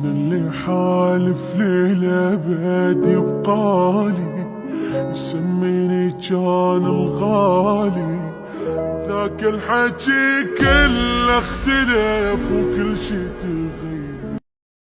من اللي حالف ليلة للأبد يبقالي يسميني كان الغالي. ذاك الحكي كله اختلف وكل شي تغير